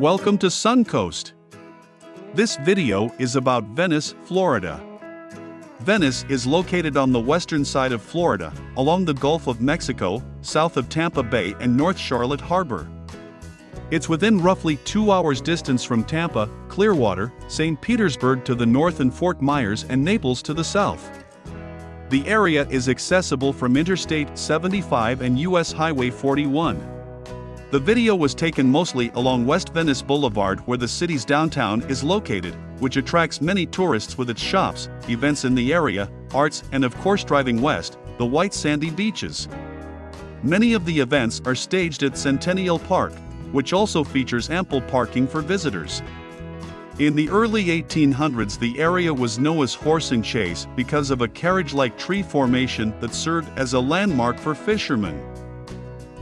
Welcome to Suncoast. This video is about Venice, Florida. Venice is located on the western side of Florida, along the Gulf of Mexico, south of Tampa Bay and North Charlotte Harbor. It's within roughly two hours distance from Tampa, Clearwater, St. Petersburg to the north and Fort Myers and Naples to the south. The area is accessible from Interstate 75 and US Highway 41. The video was taken mostly along West Venice Boulevard where the city's downtown is located, which attracts many tourists with its shops, events in the area, arts and of course driving west, the white sandy beaches. Many of the events are staged at Centennial Park, which also features ample parking for visitors. In the early 1800s the area was Noah's Horse and Chaise because of a carriage-like tree formation that served as a landmark for fishermen.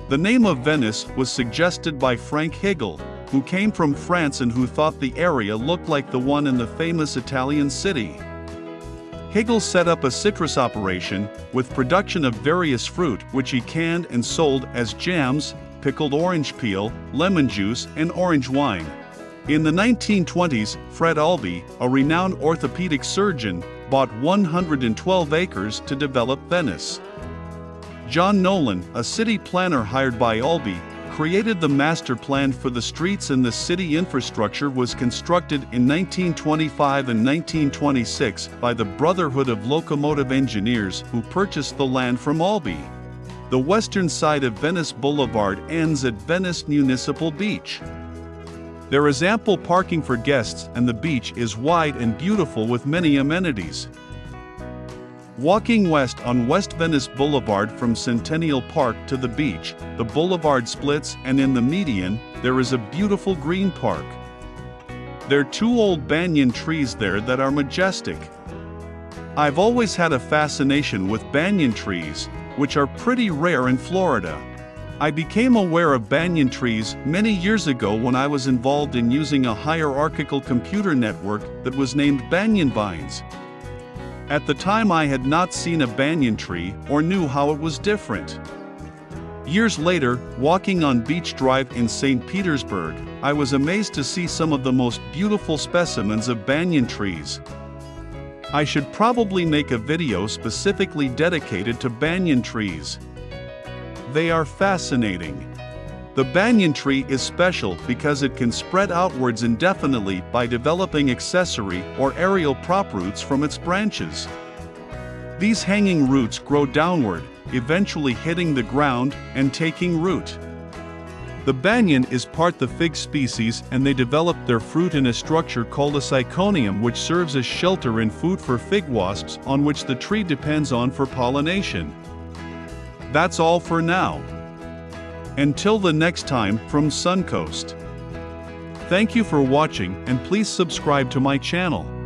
The name of Venice was suggested by Frank Higel, who came from France and who thought the area looked like the one in the famous Italian city. Higel set up a citrus operation, with production of various fruit which he canned and sold as jams, pickled orange peel, lemon juice and orange wine. In the 1920s, Fred Albee, a renowned orthopedic surgeon, bought 112 acres to develop Venice. John Nolen, a city planner hired by Albee, created the master plan for the streets and the city infrastructure was constructed in 1925 and 1926 by the Brotherhood of Locomotive Engineers who purchased the land from Albee. The western side of Venice Boulevard ends at Venice Municipal Beach. There is ample parking for guests and the beach is wide and beautiful with many amenities. Walking west on West Venice Boulevard from Centennial Park to the beach, the boulevard splits and in the median, there is a beautiful green park. There are two old banyan trees there that are majestic. I've always had a fascination with banyan trees, which are pretty rare in Florida. I became aware of banyan trees many years ago when I was involved in using a hierarchical computer network that was named Banyan Vines. At the time I had not seen a banyan tree or knew how it was different. Years later, walking on Beach Drive in St. Petersburg, I was amazed to see some of the most beautiful specimens of banyan trees. I should probably make a video specifically dedicated to banyan trees. They are fascinating. The banyan tree is special because it can spread outwards indefinitely by developing accessory or aerial prop roots from its branches. These hanging roots grow downward, eventually hitting the ground and taking root. The banyan is part the fig species and they develop their fruit in a structure called a syconium which serves as shelter and food for fig wasps on which the tree depends on for pollination. That's all for now. Until the next time from Suncoast. Thank you for watching and please subscribe to my channel.